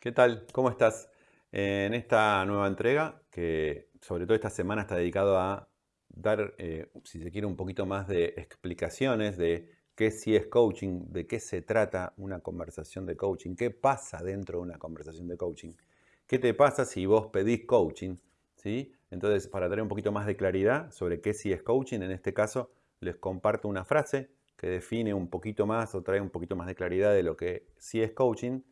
¿Qué tal? ¿Cómo estás? En esta nueva entrega, que sobre todo esta semana está dedicado a dar, eh, si se quiere, un poquito más de explicaciones de qué sí es coaching, de qué se trata una conversación de coaching, qué pasa dentro de una conversación de coaching, qué te pasa si vos pedís coaching, ¿sí? Entonces, para dar un poquito más de claridad sobre qué sí es coaching, en este caso les comparto una frase que define un poquito más o trae un poquito más de claridad de lo que sí es coaching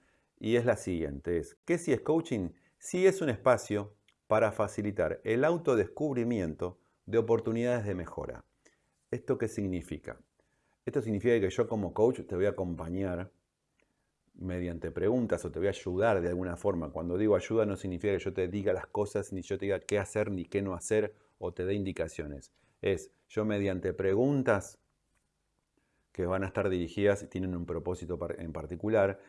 y es la siguiente. Es, ¿Qué si es coaching? Sí es un espacio para facilitar el autodescubrimiento de oportunidades de mejora. ¿Esto qué significa? Esto significa que yo como coach te voy a acompañar mediante preguntas o te voy a ayudar de alguna forma. Cuando digo ayuda no significa que yo te diga las cosas, ni yo te diga qué hacer ni qué no hacer o te dé indicaciones. Es yo mediante preguntas que van a estar dirigidas y tienen un propósito en particular,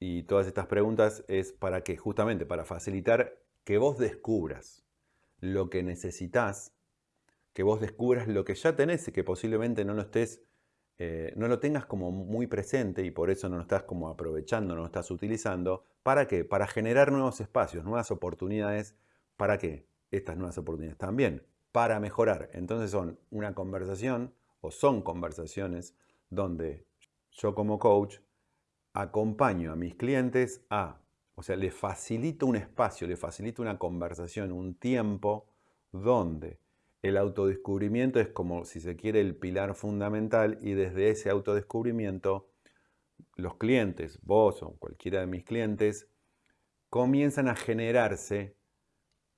y todas estas preguntas es para que, justamente, para facilitar que vos descubras lo que necesitas, que vos descubras lo que ya tenés y que posiblemente no lo estés, eh, no lo tengas como muy presente y por eso no lo estás como aprovechando, no lo estás utilizando. ¿Para qué? Para generar nuevos espacios, nuevas oportunidades. ¿Para qué? Estas nuevas oportunidades también, para mejorar. Entonces son una conversación o son conversaciones donde yo como coach acompaño a mis clientes a, o sea, les facilito un espacio, les facilito una conversación, un tiempo donde el autodescubrimiento es como, si se quiere, el pilar fundamental y desde ese autodescubrimiento los clientes, vos o cualquiera de mis clientes, comienzan a generarse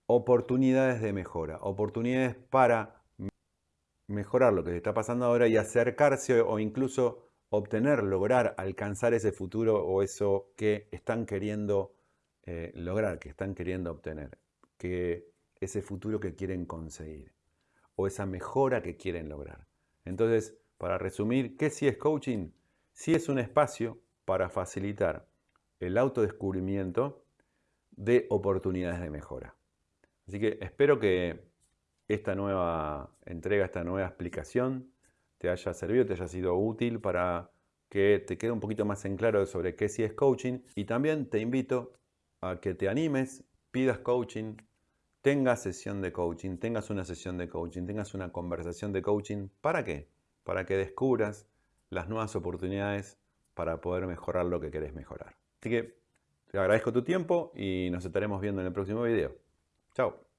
oportunidades de mejora, oportunidades para mejorar lo que está pasando ahora y acercarse o incluso obtener, lograr, alcanzar ese futuro o eso que están queriendo eh, lograr, que están queriendo obtener, que ese futuro que quieren conseguir o esa mejora que quieren lograr. Entonces, para resumir, ¿qué sí es coaching? Sí es un espacio para facilitar el autodescubrimiento de oportunidades de mejora. Así que espero que esta nueva entrega, esta nueva explicación te haya servido, te haya sido útil para que te quede un poquito más en claro sobre qué sí es coaching. Y también te invito a que te animes, pidas coaching, tengas sesión de coaching, tengas una sesión de coaching, tengas una conversación de coaching. ¿Para qué? Para que descubras las nuevas oportunidades para poder mejorar lo que querés mejorar. Así que te agradezco tu tiempo y nos estaremos viendo en el próximo video. Chao.